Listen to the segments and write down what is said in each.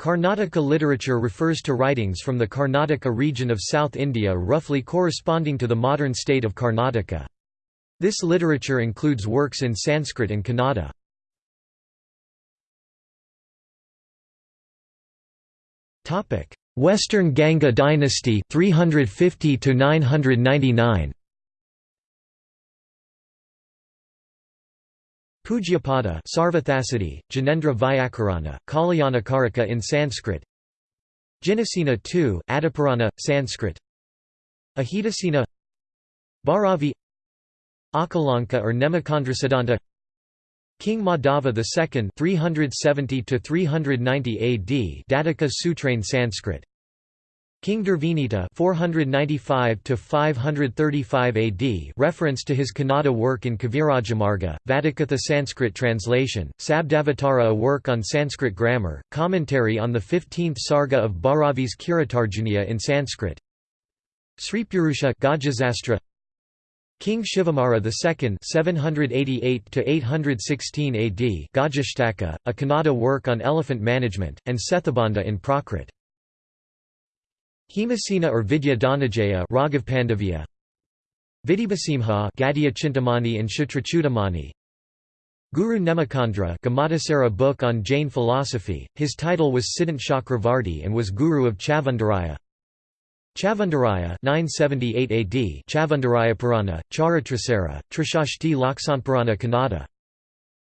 Karnataka literature refers to writings from the Karnataka region of South India roughly corresponding to the modern state of Karnataka. This literature includes works in Sanskrit and Kannada. Western Ganga dynasty 350 to 999 Pujyapada Sarvathasadi, Janendra Vyakarana, Kalyanakarika in Sanskrit. Jinasena II, Adipurana, Sanskrit. Ahitasena Bhairavi Akalanka or Nemakandrasiddhanta King Madhava II 370 to 390 AD Datika Sutrain Sanskrit King Durvinita 495 to 535 AD reference to his Kannada work in Kavirajamarga, Vatikatha Sanskrit translation, Sabdavatara a work on Sanskrit grammar, commentary on the 15th sarga of Bharavi's Kiratarjuniya in Sanskrit. Sripurusha Gajasastra King Shivamara II 788 to 816 AD Gajashtaka, a Kannada work on elephant management, and Setubandha in Prakrit. Hemasena or Vidya Dhanajaya Raghav Pandavya. Vidibhasimha Gadya Chintamani and Kshatrachudamani Guru Nemichandra Gamatasara book on Jain philosophy, his title was Siddhant Chakravarti and was guru of Chavandaraya Chavandaraya 978 AD Chavandaraya Purana, Charitrasara, Trishashti Laksanpurana Kannada.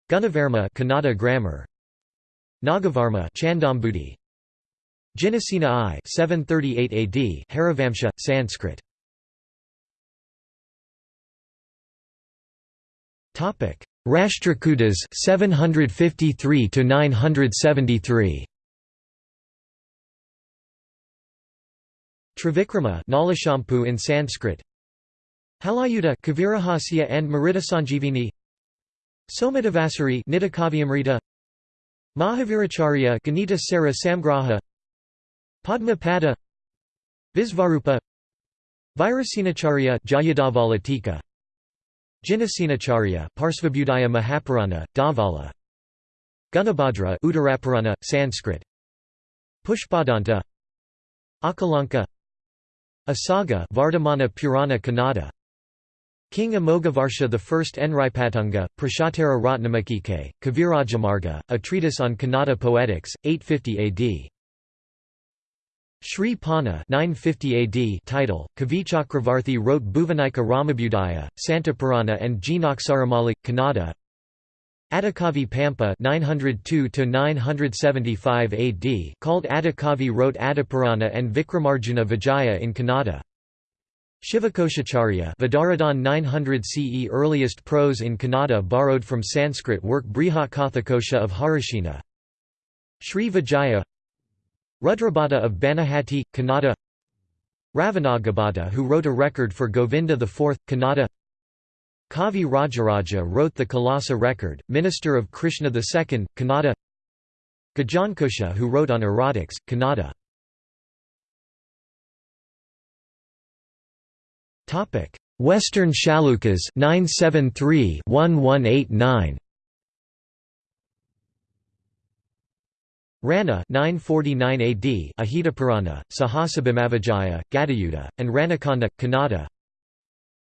Gunavarma Kannada grammar. Nagavarma Chandambudi Jinasena I 738 AD Harivamsha, Sanskrit. Topic. Rashtrakutas 753 to 973 Trivikrama Nalashampu in Sanskrit. Halayudha Kavirahasya and Mritasanjivini Somadevasuri Nitivakyamrita Mahaviracharya Ganita Sara Samgraha Padma Pada Visvarupa Virasenacharya Jayadhavalatika Jinasenacharya Parsvabudaya Mahapurana, Dhavala Gunabhadra Uttarapurana, Sanskrit Pushpadanta Akalanka Asaga Vardhamana Purana Kannada King Amogavarsha I Enripatunga, Prashatara Ratnamakike, Kavirajamarga, a treatise on Kannada poetics, 850 AD Sri Panna 950 AD title, Kavichakravarthi wrote Bhuvanika Ramabudaya, Santapurana and Jinaksharamali, Kannada. Adikavi Pampa 902 AD called Adikavi wrote Adipurana and Vikramarjuna Vijaya in Kannada. Shivakoshacharya Vidaradhan 900 CE earliest prose in Kannada borrowed from Sanskrit work Brihat Kathakosha of Harishina. Sri Vijaya Rudrabhata of Banahati, Kannada Ravanagabhata who wrote a record for Govinda IV, Kannada Kavi Rajaraja wrote the Kalasa record, minister of Krishna II, Kannada Gajankosha who wrote on erotics, Kannada Western Chalukyas 973 Ranna 949 AD Ajitapurana, Sahasabhimavijaya, Gadayuddha, and Ranakanda, Kannada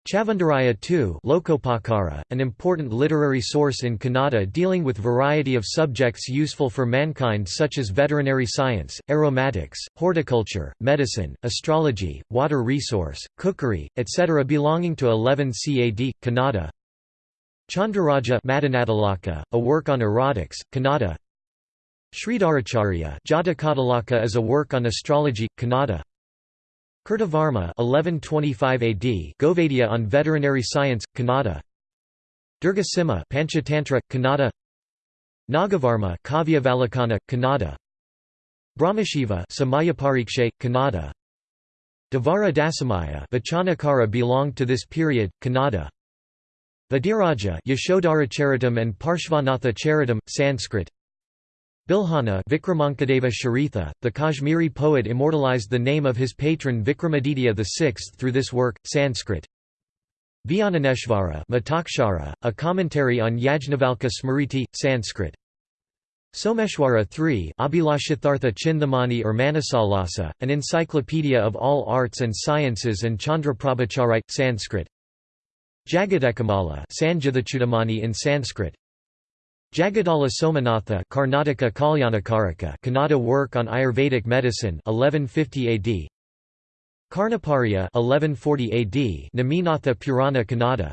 Chavandaraya II Lokopakara, an important literary source in Kannada dealing with variety of subjects useful for mankind such as veterinary science, aromatics, horticulture, medicine, astrology, water resource, cookery, etc. belonging to 11 CAD, Kannada Chandraraja a work on erotics, Kannada Sridharacharya Jatakatilaka is a work on astrology, Kannada. Kirtivarma 1125 AD on veterinary science, Kannada. Durgasimha Panchatantra, Kannada. Nagavarma Kavyavalokana, Kannada. Brahmashiva Samayaparikshe, Kannada. Devara Dasamaya Vachanakara belonged to this period, Kannada. Vadiraja Yashodharacharitam and Parshvanatha Charitam, Sanskrit Bilhana Vikramankadeva Charitha, the Kashmiri poet immortalized the name of his patron Vikramaditya VI through this work, Sanskrit. Vijnaneshvara Mitakshara, a commentary on Yajnavalkya Smriti, Sanskrit. Someshwara 3 Abhilashathartha Chinthamani or Manasollasa, an encyclopedia of all arts and sciences and Chandraprabhacharite, Sanskrit Sanjithachutamani in Sanskrit Jagadala Somanatha Karnataka Kalyanakarika Kannada work on Ayurvedic medicine 1150 AD Karnaparya 1140 AD Neminatha Purana Kannada.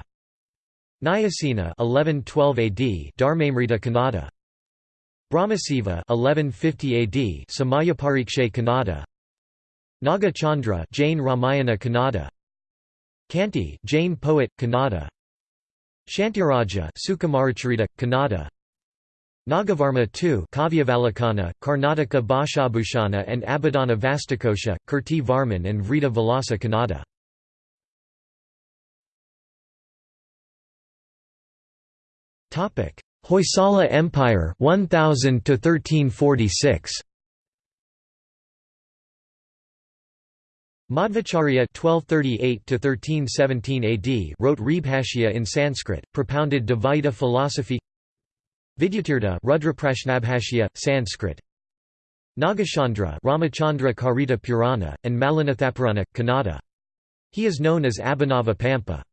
Nyasena 1112 AD Dharmamrita Kannada. Brahmasiva 1150 AD Samayaparikshe Kannada. Naga Chandra Jain Ramayana Kannada. Kanti Jain poet Kannada. Shantiraja Sukumaracharita Kannada Nagavarma II Kavyavalokana, Karnataka Bhashabhushana and Abhidhana Vastukosha, Kirti Varman and Vrita Vilasa Kannada. Hoysala Empire 1000 to 1346 Madhvacharya (1238–1317 AD) wrote Rebhashya in Sanskrit, propounded Dvaita philosophy. Vidyatirtha Rudraprashnabhashya, Sanskrit. Nagachandra Ramachandra Karita Purana, and Malinathapurana, Kannada. He is known as Abhinava Pampa.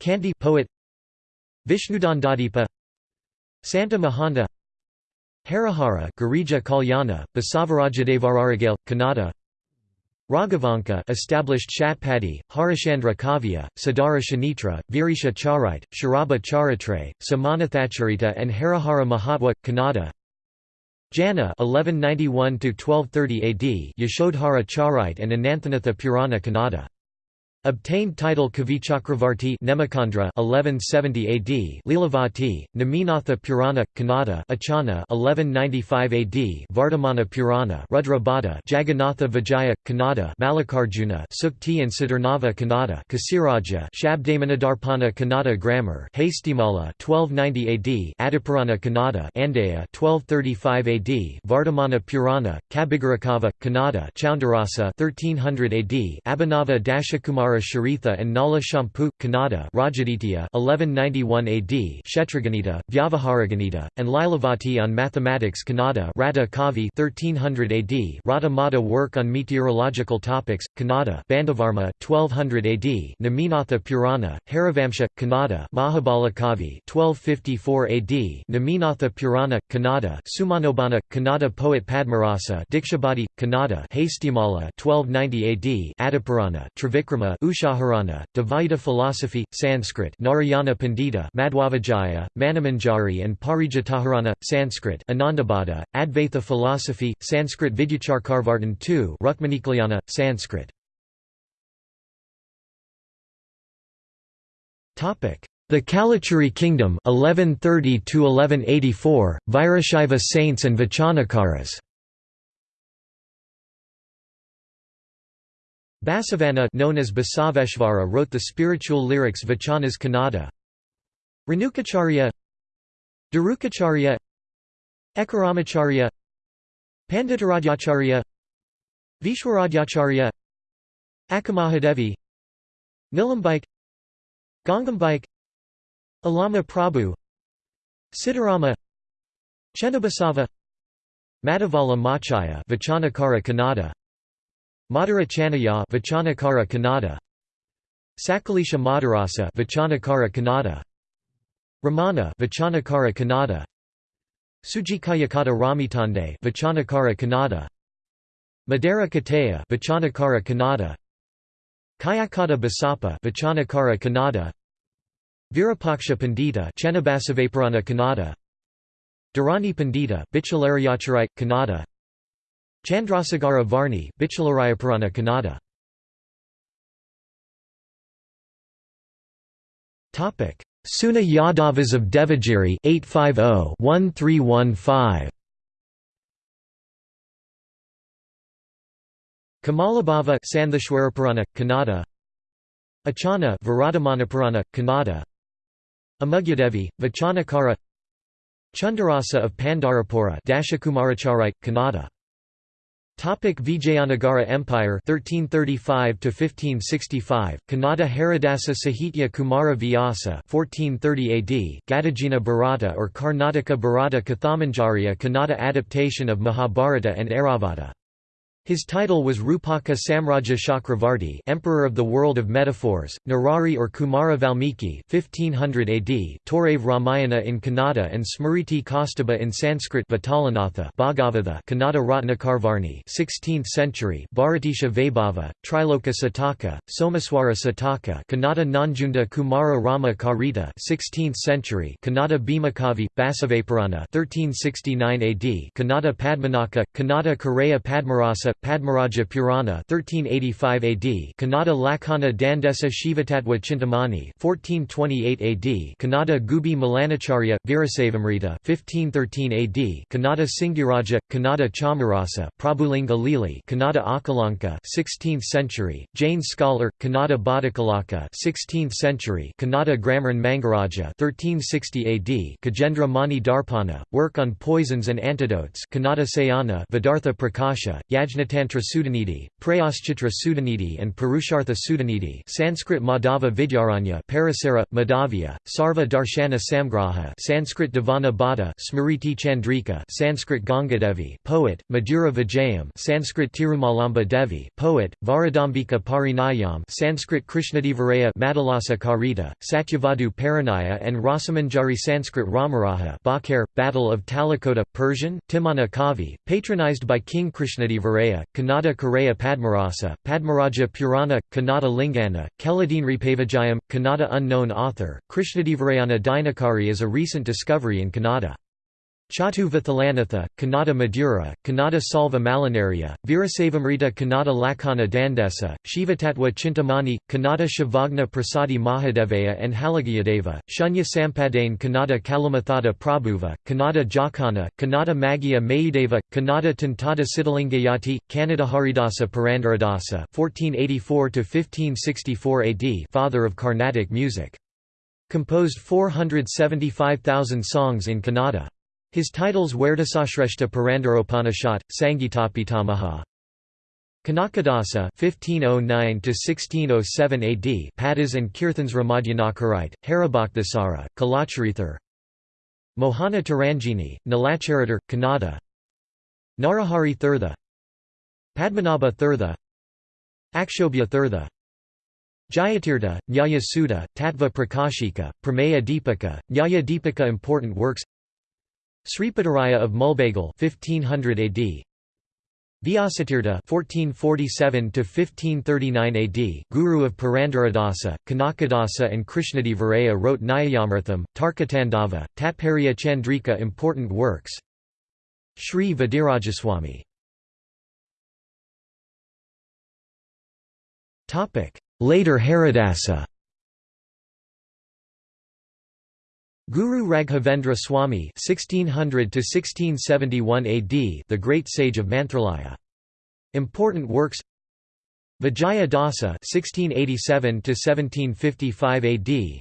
Kanti poet. Vishnudandadipa. Santa Mahanta Harihara Girija Kalyana, Basavarajadevararagale, Kannada Raghavanka established Shatpadi, Harishchandra Kavya, Sadara Shanitra, Virisha Charite, Sharaba Charatre, Samanathacharita and Harihara Mahatwa, Kannada. Janna 1191–1230 AD Yashodhara Charite and Ananthanatha Purana Kannada Obtained title Kavichakravarti Nemichandra 1170 AD Lilavati, Neminatha Purana, Kannada Achana 1195 AD Vardhamana Purana Rudra Bhatta Jagannatha Vijaya, Kannada Mallikarjuna Sukti and Siddharnava Kannada Keshiraja Shabdamanidarpana Kannada Grammar Hastimala 1290 AD Adipurana Kannada Andaya 1235 AD Vardhamana Purana, Kabigarakava, Kannada Choundarasa 1300 AD Abhinava Dashakumara Sharitha and Nala Shampu, Kannada Rajaditya 1191 AD Kshetraganita, Vyavaharaganita, and Lilavati on Mathematics Kannada Radha Kavi 1300 AD Radha Mata work on meteorological topics, Kannada Bandavarma 1200 AD Neminatha Purana, Harivamsha, Kannada Mahabala Kavi 1254 AD Neminatha Purana, Kannada Sumanobana, Kannada poet Padmarasa Dikshabadi, Kannada Hastimala 1290 AD Adipurana Trivikrama Ushaharana, Dvaita philosophy, Sanskrit Narayana Pandita Madhwavijaya, Manamanjari and Parijataharana, Sanskrit Anandabhada, Advaita philosophy, Sanskrit Vidyacharkarvartan II Rukmanikalyana, Sanskrit. The Kalachuri kingdom 1130 to 1184 Virashaiva saints and Vachanakaras Basavanna known as Basaveshvara wrote the spiritual lyrics Vachanas Kannada. Renukacharya Darukacharya Ekaramacharya Panditaradyacharya Vishwaradyacharya Akamahadevi Nilambike Gangambike Allama Prabhu Siddharama Chennabasava Madhavala Machaya Vachanakara Kannada Madhura Chanaya Vachanakara Kannada. Sakalisha Madarasa Vachanakara Kannada. Ramana Vachanakara Kannada. Sujikayakata Ramitande Vachanakara Kannada. Madara Kataya Vachanakara Kannada. Kayakata Basapa Vachanakara Kannada. Virupaksha Pandita Channabasavaparana Kannada. Dharani Pandita Bichalaryacharite Kannada Chandrasagara Varni, Bichalarayapurana Kannada. Seuna Yadavas of Devagiri 850-1315. Kamalabhava Santhashwarapurana, Kannada. Achana Viratamanaparana, Kannada. Amugyadevi, Vachanakara Chundarasa of Pandarapura Dashakumaracharite, Kannada Topic Vijayanagara Empire 1335 to 1565 Kannada Haridasa Sahitya Kumara Vyasa 1430 AD Gadagina Bharata or Karnataka Bharata Kathamanjariya Kannada adaptation of Mahabharata and Airavata his title was Rupaka Samraja Chakravarti Emperor of the World of Metaphors, Narari or Kumara Valmiki 1500 AD Torave Ramayana in Kannada and Smriti Kaustubha in Sanskrit Vitalanatha Bhagavatha Kannada Ratnakarvarni 16th century Bharatesha Vaibhava, Triloka Sataka, Somaswara Sataka Kannada Nanjunda Kumara Rama Karita 16th century Kannada Bhimakavi, Basavapurana 1369 AD Kannada Padmanaka, Kannada Kareya Padmarasa Padmaraja Purana 1385 AD Kannada Lakhana Dandesa Shivatatva Chintamani 1428 AD Kannada Gubi Malanacharya Virasavamrita 1513 AD Kannada Singiraja Kannada Chamarasa Prabhulinga Lili Kannada Akalanka 16th century Jain scholar Kannada Bhadakalaka 16th century Kannada Grammar Mangaraja 1360 AD Kajendra Mani Darpana work on poisons and antidotes Kannada Sayana Vedartha Prakasha Yajna Tantra Sudhanidhi, Prayaschitra Sudhanidhi and Purushartha Sudhanidhi Sanskrit Madhava Vidyaranya Parasara, Madhavya, Sarva Darshana Samgraha Sanskrit Devana Bhatta Smriti Chandrika Sanskrit Gangadevi poet, Madhura Vijayam Sanskrit Tirumalamba Devi poet, Varadambika Parinayam Sanskrit Krishnadevaraya Madalasa Karita, Satyavadu Paranaya and Rasamanjari Sanskrit Ramaraha Bakar, Battle of Talikota, Persian, Timana Kavi, patronized by King Krishnadevaraya Kannada Kareya Padmarasa, Padmaraja Purana, Kannada Lingana, Keladinripavijayam, Kannada Unknown author, Krishnadevarayana Dinakari is a recent discovery in Kannada. Chatu Vithalanatha, Kannada Madura, Kannada Salva Malinaria, Virasavamrita Kannada Lakhana Dandesa, Shivatatwa Chintamani, Kannada Shivagna Prasadi Mahadevaya and Halagayadeva, Shunya Sampadane Kannada Kalumathada Prabhuva, Kannada Jakana, Kannada Magya Mayudeva, Kannada Tantada Siddhalingayati, Kannada Haridasa Purandaradasa 1484–1564 AD father of Carnatic music. Composed 475,000 songs in Kannada. His titles Werdasashreshta Purandaropanishad, Sangitapitamaha. Kanakadasa (1509–1607 AD), Padas and Kirthans Ramadhyanakarite, Haribaktasara, Kalacharithar. Mohana Taranjini, Nalacharitar, Kannada. Narahari Thirtha. Padmanabha Thirtha. Akshobhya Thirtha. Jayatirtha, Nyaya Sudha, Tattva Prakashika, Prameya Deepika, Nyaya Deepika Important works Sripadaraya of Mulbagal 1500 AD Vyasatirtha 1447 to 1539 AD Guru of Purandaradasa Kanakadasa and Krishnadevaraya wrote Nyayamartham Tarkatandava Tatparya Chandrika important works. Sri Vadirajaswamy Topic Later Haridasa Guru Raghavendra Swami (1600–1671 AD), the great sage of Mantralaya. Important works: Vijaya Dasa (1687–1755 AD),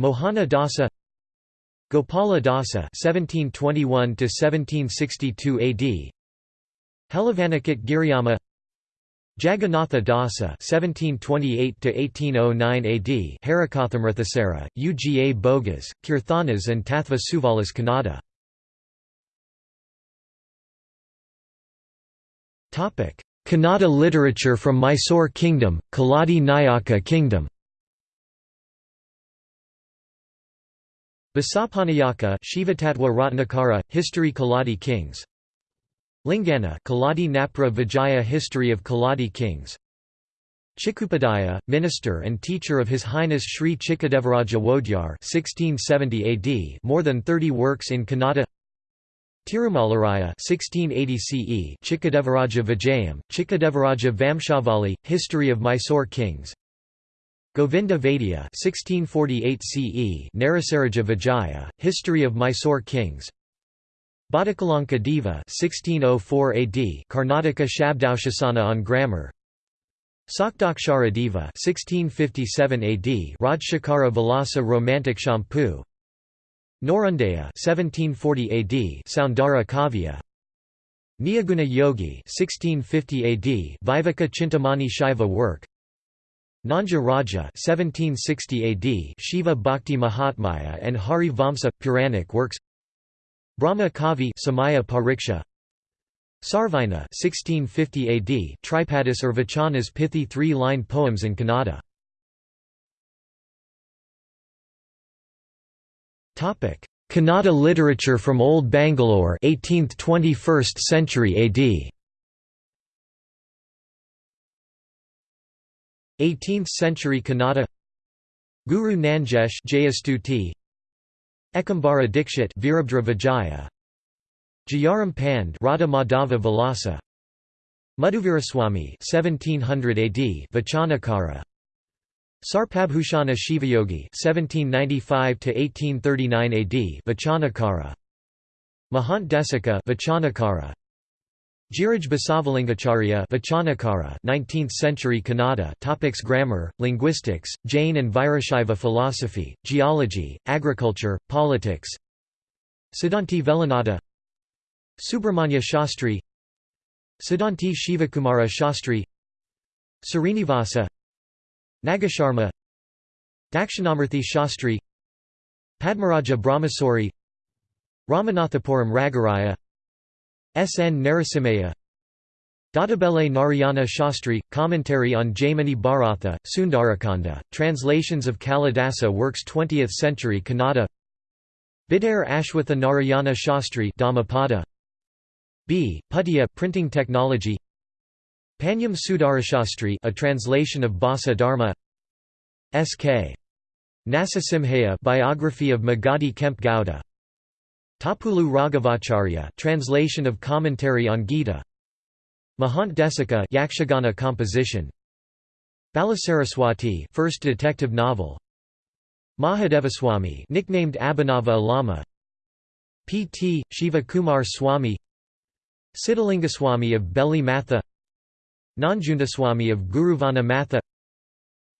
Mohana Dasa, Gopala Dasa (1721–1762 AD), Helavanakit Giriyama, Jagannatha Dasa (1728–1809 AD), Harikathamrithasara, Uga Bogas, Kirthanas, and Tathva Suvalas Kannada. Topic: Kannada literature from Mysore Kingdom, Kaladi Nayaka Kingdom. Basapanayaka Shivatatwa Ratnakara, History Kaladi Kings Lingana Kaladi Napra Vijaya History of Kaladi Kings. Chikupadaya, minister and teacher of His Highness Sri Chikadevaraja Wodyar 1670 AD more than 30 works in Kannada. Tirumalaraya 1680 CE Chikadevaraja Vijayam, Chikadevaraja Vamshavali, History of Mysore Kings. Govinda Vaidya 1648 CE Narasaraja Vijaya, History of Mysore Kings Bhattakalanka Deva 1604 AD Karnataka Shabdanushasana on grammar. Shadakshara Deva 1657 AD Rajshekara Vilasa Romantic Champu. Norundaya 1740 AD Soundara Kavya. Nijaguna Yogi 1650 AD Viveka Chintamani Shaiva work. Nanja Raja 1760 AD Shiva Bhakti Mahatmya and Hari Vamsa Puranic works Brahma Kavi Samaya Pariksha. Sarvina 1650 AD Tripadis or Vachana's pithy three-line poems in Kannada. Topic. Kannada literature from Old Bangalore 18th–21st century AD 18th century Kannada. Guru Nanjesh Jayastuti Ekambara Dikshit Virabhadra Vijaya. Jayaram Pand Radha Madhava Vilasa. Madhuviraswamy 1700 AD Vachanakara. Sarpabhushana Shivayogi 1795 to 1839 AD Vachanakara. Mahant Desika Vachanakara Giraj Basavalingacharya Vachanakara 19th century Kannada topics Grammar, linguistics, Jain and Virashaiva philosophy, geology, agriculture, politics. Siddhanti Velanada Subramanya Shastri Siddhanti Shivakumara Shastri Srinivasa Nagasharma Dakshinamurthy Shastri Padmaraja Brahmasori Ramanathapuram Ragaraya S. N. Narasimhaya Dadabelle Narayana Shastri, Commentary on Jaimini Bharatha, Sundarakanda, Translations of Kalidasa Works 20th Century Kannada Bidare Ashwatha Narayana Shastri Dhammapada B. Puttiya Printing Technology Panyam Sudarashastri a translation of Bhasa Dharma S.K. Narasimhaya biography of Magadi Kemp Gowda Tapulu Raghavacharya translation of commentary on Gita Mahant Desika Yakshagana composition Balasaraswati first detective novel Mahadevaswamy nicknamed Abhinava Alama P.T. Shiva Kumar Swami Siddhalingaswamy of Belli Matha Nanjundaswamy of Guruvana Matha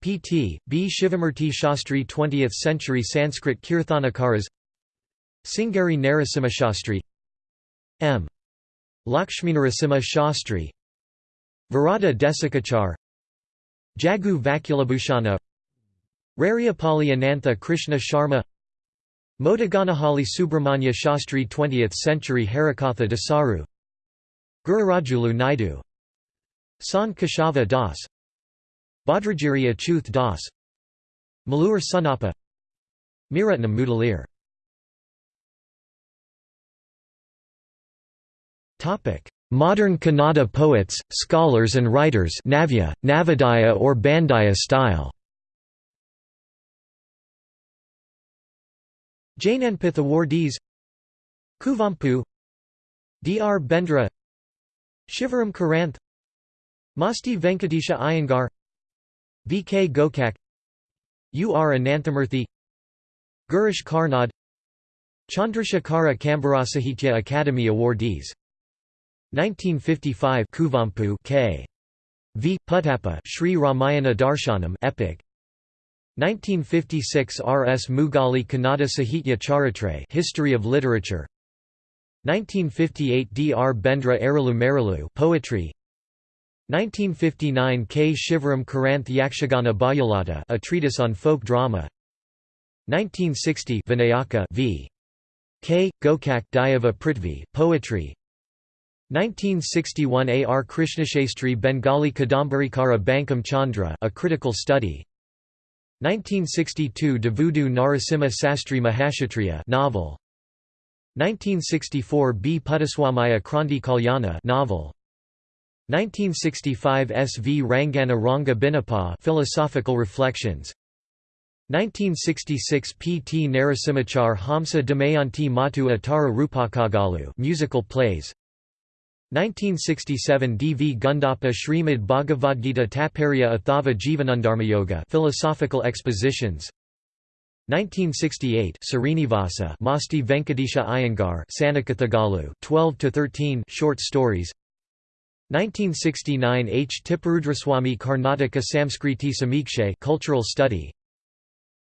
P.T. B. Shivamurti Shastri 20th century Sanskrit Kirthanakaras Singari Narasimha Shastri M. Lakshminarasimha Shastri Varada Desikachar Jagu Vakulabhushana Rariapalli Anantha Krishna Sharma Modaganahali Subramanya Shastri 20th century Harikatha Dasaru Gururajulu Naidu San Keshava Das Bhadragiri Achuth Das Malur Sunappa Miratnam Mudalir Modern Kannada poets, scholars and writers Navya, Navodaya or Bandaya style Jnanpith awardees Kuvempu Dr. Bendre Shivaram Karanth Masti Venkatesha Iyengar V. K. Gokak U. R. Ananthamurthy Girish Karnad Chandrasekhara Kambara Sahitya Academy awardees 1955 Kuvempu K. V. Puttappa Sri Ramayana Darshanam epic 1956 R. S. Mugali Kannada Sahitya Charitra History of Literature 1958 D. R. Bendre Aralu Maralu Poetry 1959 K. Shivaram Karanth Yakshagana Bayalata a treatise on folk drama 1960 Vinayaka v. K. Gokak Dayava Prithvi Poetry 1961 A. R. Krishnashastri Bengali Kadambarikara Bankim Chandra a critical study 1962 Devudu Narasimha Sastri Mahashatriya novel 1964 B. Puttaswamaya Kranti Kalyana novel 1965 S. V. Rangana Ranga Binapa philosophical reflections 1966 P. T. Narasimhachar Hamsa Damayanti Matu Atara Rupakagalu musical plays 1967 D. V. Gundappa Srimad Bhagavad Gita Taparya Athava Jivanandarmayoga philosophical expositions 1968 Srinivasa Masti Venkatesha Iyengar Sanakathagalu 12 to 13 short stories 1969 H Tipparudraswamy Karnataka Samskriti Samikshe cultural study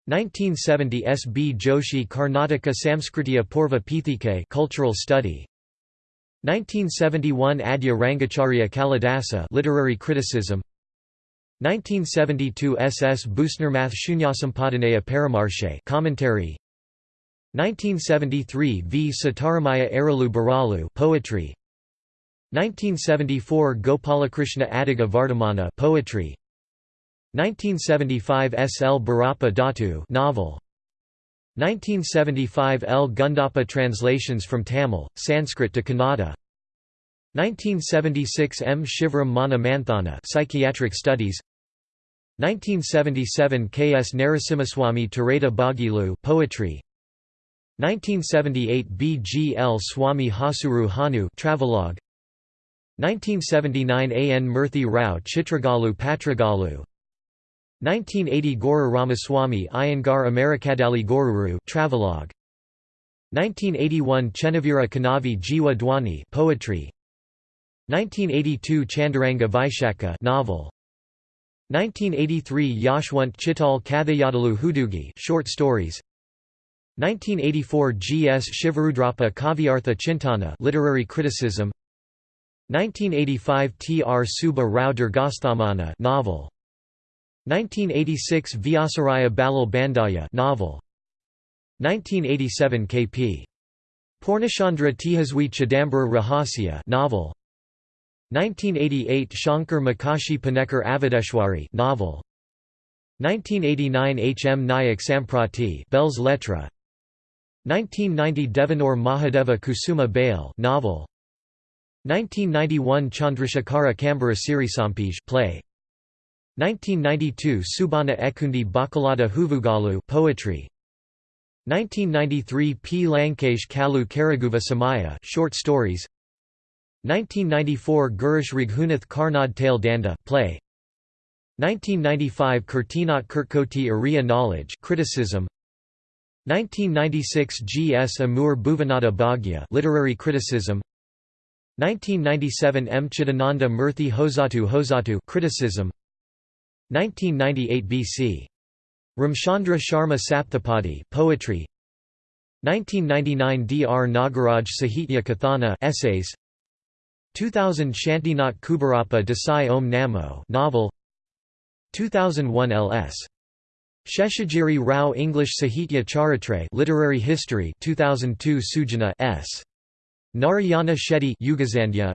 1970 S B Joshi Karnataka Samskritya Purva Pithike cultural study 1971 Adya Rangacharya Kalidasa literary criticism 1972 SS Busnermath Shunyasampadhanaya Paramarshe commentary 1973 V Sitaramaya Aralu Baralu poetry 1974 Gopalakrishna Adiga Vardhamana poetry 1975 S. L. Barappa Datu novel 1975 L. Gundappa translations from Tamil, Sanskrit to Kannada 1976 M. Shivaram Mana Manthana psychiatric studies 1977 K. S. Narasimhaswamy Tareta Bagilu poetry 1978 B. G. L. Swami Hasuru Hanu travelogue 1979 A. N. Murthy Rao Chitragalu Patragalu 1980 Guru Ramaswamy Iyengar Amerikadali Goruru travelogue 1981 Chenavira Kanavi Jiwa Dwani poetry 1982 Chandaranga Vaishaka novel 1983 Yashwant Chittal Kathayadalu Hudugi short stories 1984 G. S. Shivarudrappa Kavyartha Chintana literary criticism 1985 T. R. Subba Rao novel 1986 Vyasaraya Balal Bandaya novel 1987 K.P. Purnachandra Tejaswi Chidambara Rahasya novel 1988 Shankar Makashi Panekar Avideshwari novel 1989 H. M. Nayak Samprati Belles Lettres 1990 Devanur Mahadeva Kusuma Bale novel 1991 Chandrasekhara Kambara Sirisampij play 1992 Subana Ekundi Bakalada Huvugalu poetry. 1993 P. Lankesh Kalu Karaguva Samaya short stories. 1994 Girish Raghunath Karnad Tale Danda play. 1995 Kirtinat Kirkoti Ariya Knowledge criticism. 1996 G. S. Amur Bhuvanada Bhagya literary criticism. 1997 M. Chidananda Murthy Hosatu Hosatu criticism 1998 BC. Ramchandra Sharma Sapthapadi poetry. 1999 Dr Nagaraj Sahitya Kathana essays. 2000 Shantinath Kubarappa Desai Om Namo novel. 2001 LS Sheshagiri Rao English Sahitya Charitra literary history 2002 Sujana S Narayana Shetty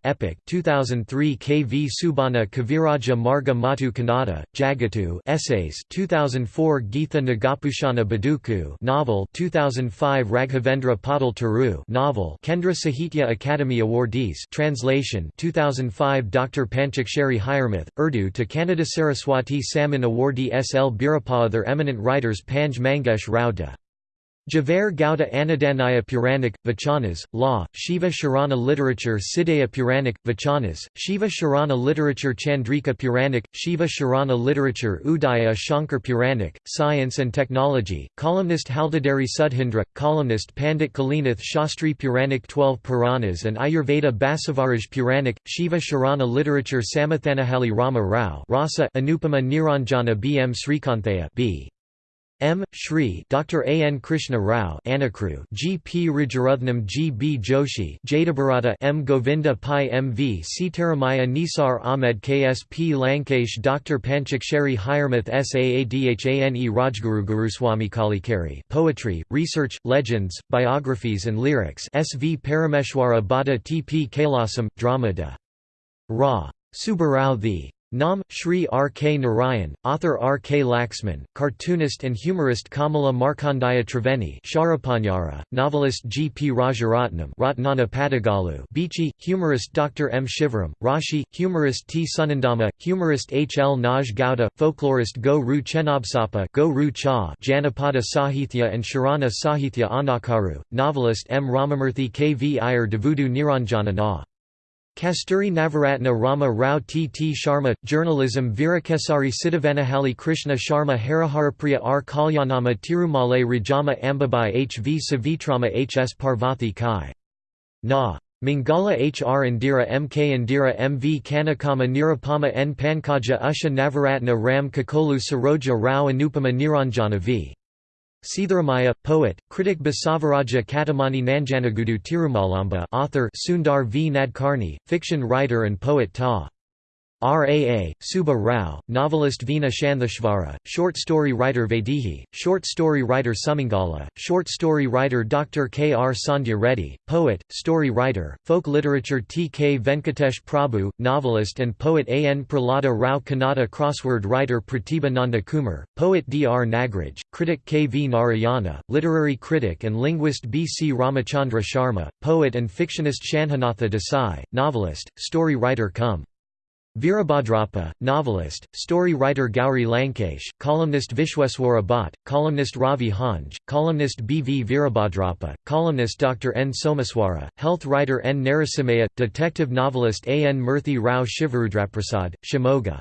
Epic 2003 K. V. Subana Kaviraja Marga Matu Kannada, Jagatu Essays 2004 Geetha Nagapushana Baduku novel 2005 Raghavendra Padal Taru novel Kendra Sahitya Academy Awardees translation 2005 Dr. Panchaksheri Hiremath, Urdu to Kannada Saraswati Samman Awardee S. L. Birappa Other eminent writers Panj Mangesh Rao de Javare Gauda Anadanaya Puranik, Vachanas, Law, Shiva Sharana Literature Siddhaya Puranik, Vachanas, Shiva Sharana Literature Chandrika Puranik, Shiva Sharana Literature Udaya Shankar Puranik, Science and Technology, columnist Haldadari Sudhindra, columnist Pandit Kalinath Shastri Puranik 12 Puranas and Ayurveda Basavaraj Puranik, Shiva Sharana Literature Samathanahali Rama Rao Rasa Anupama Niranjana B. M. Srikanthaya B. M. Shri Dr. A. N. Krishna Rao Anakru G. P. Rajaratnam G. B. Joshi Jadabharata M. Govinda Pai M. V. Sitaramaya Nisar Ahmed K. S. P. Lankesh Dr. Panchaksheri Hiremath Saadhane Rajguru Guruswami Kalikari Poetry, Research, Legends, Biographies and Lyrics S. V. Parameshwara Bada T. P. Kailasam, Drama de Ra. Subbarao the Nam, Shri R. K. Narayan, author R. K. Laxman, cartoonist and humorist Kamala Markandaya Triveni Sharapanyara, novelist G. P. Rajaratnam Ratnana Padagalu Bichi, humorist Dr. M. Shivaram, Rashi, humorist T. Sunandama, humorist H. L. Naj Gowda, folklorist Go Ru Chenabsapa Go Ru Cha Janapada Sahithya and Sharana Sahithya Anakru, novelist M. Ramamurthy K. V. Iyer Devudu Niranjana Na. Kasturi Navaratna Rama Rao T. T. Sharma, Journalism Virakesari Siddhavanahali Krishna Sharma Hariharapriya R. Kalyanama Tirumale Rajama Ambabai H. V. Savitrama H. S. Parvathi Kai. Na. Mangala H. R. Indira M. K. Indira M. V. Kanakama Nirupama N. Pankaja Usha Navaratna Ram Kakolu Saroja Rao Anupama Niranjana v. Sitharamaya, poet, critic Basavaraja Katamani Nanjanagudu Tirumalamba author Sundar V. Nadkarni, fiction writer and poet Ta. Raa, Subba Rao, novelist Veena Shantheshvara, short story writer Vaidehi, short story writer Sumangala, short story writer Dr. K. R. Sandhya Reddy, poet, story writer, folk literature T. K. Venkatesh Prabhu, novelist and poet A. N. Pralada Rao Kannada crossword writer Pratibha Nanda Kumar, poet D. R. Nagraj, critic K. V. Narayana, literary critic and linguist B. C. Ramachandra Sharma, poet and fictionist Shanhanatha Desai, novelist, story writer Cum. Veerabhadrappa, novelist, story writer Gauri Lankesh, columnist Vishweswara Bhatt, columnist Ravi Hanj, columnist B. V. Veerabhadrappa, columnist Dr. N. Somaswara, health writer N. Narasimaya, detective novelist A. N. Murthy Rao Shivarudraprasad, Shimoga.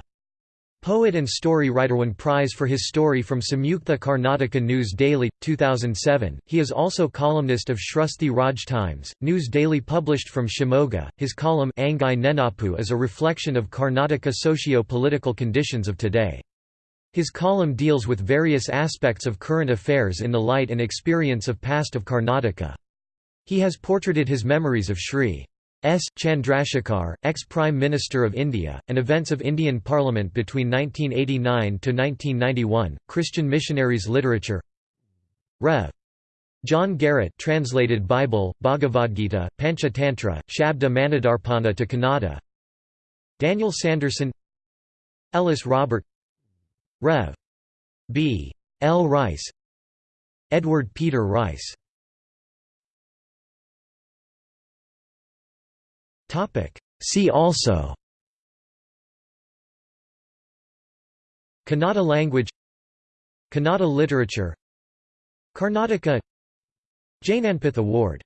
Poet and story writer won prize for his story from Samyukta Karnataka News Daily, 2007. He is also columnist of Shrusthi Raj Times, news daily published from Shimoga. His column Angai Nenapu is a reflection of Karnataka socio-political conditions of today. His column deals with various aspects of current affairs in the light and experience of past of Karnataka. He has portraited his memories of Sri. S. Chandrasekhar, ex-Prime Minister of India, and events of Indian Parliament between 1989 to 1991. Christian missionaries literature. Rev. John Garrett translated Bible, Bhagavad Gita, Panchatantra, Shabda Manidarpana to Kannada. Daniel Sanderson. Ellis Robert. Rev. B. L. Rice. Edward Peter Rice See also Kannada language Kannada literature Karnataka Jnanpith Award